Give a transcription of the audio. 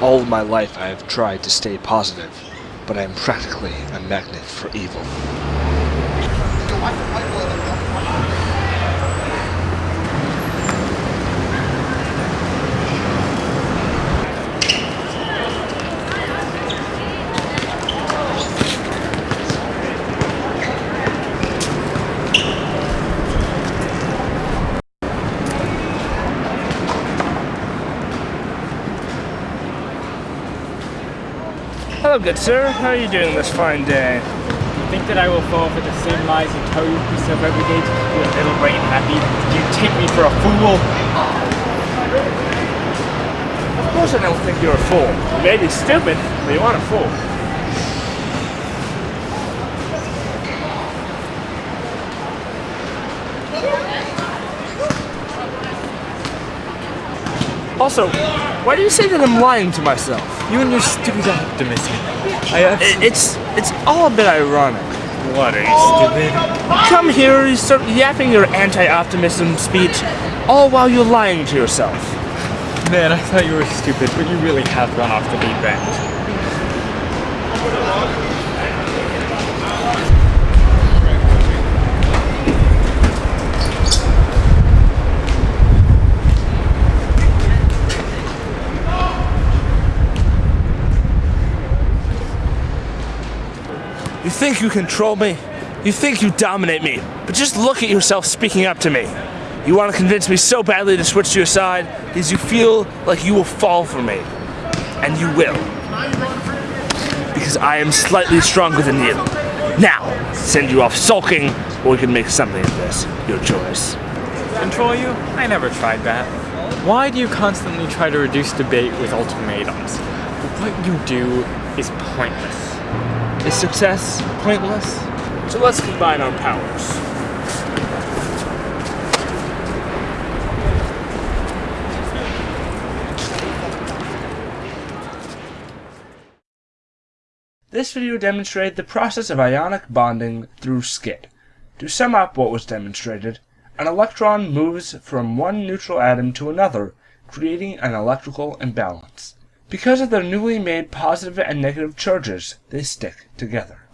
All my life I have tried to stay positive, but I am practically a magnet for evil. Hello, good sir. How are you doing this fine day? You think that I will fall for the same lies you tell yourself every day to keep your little brain happy? You take me for a fool? Of course I don't think you're a fool. You may be stupid, but you aren't a fool. Also, why do you say that I'm lying to myself? You and your stupid optimism. I It's it's all a bit ironic. What, are you stupid? Come here, you start yapping your anti-optimism speech, all while you're lying to yourself. Man, I thought you were stupid, but you really have gone off the deep end. Think you control me? You think you dominate me? But just look at yourself speaking up to me. You want to convince me so badly to switch to your side because you feel like you will fall for me. And you will. Because I am slightly stronger than you. Now, send you off sulking, or we can make something of this. Your choice. Control you? I never tried that. Why do you constantly try to reduce debate with ultimatums? What you do is pointless. Is success pointless? So let's combine our powers. This video demonstrated the process of ionic bonding through skit. To sum up what was demonstrated, an electron moves from one neutral atom to another, creating an electrical imbalance. Because of their newly made positive and negative charges, they stick together.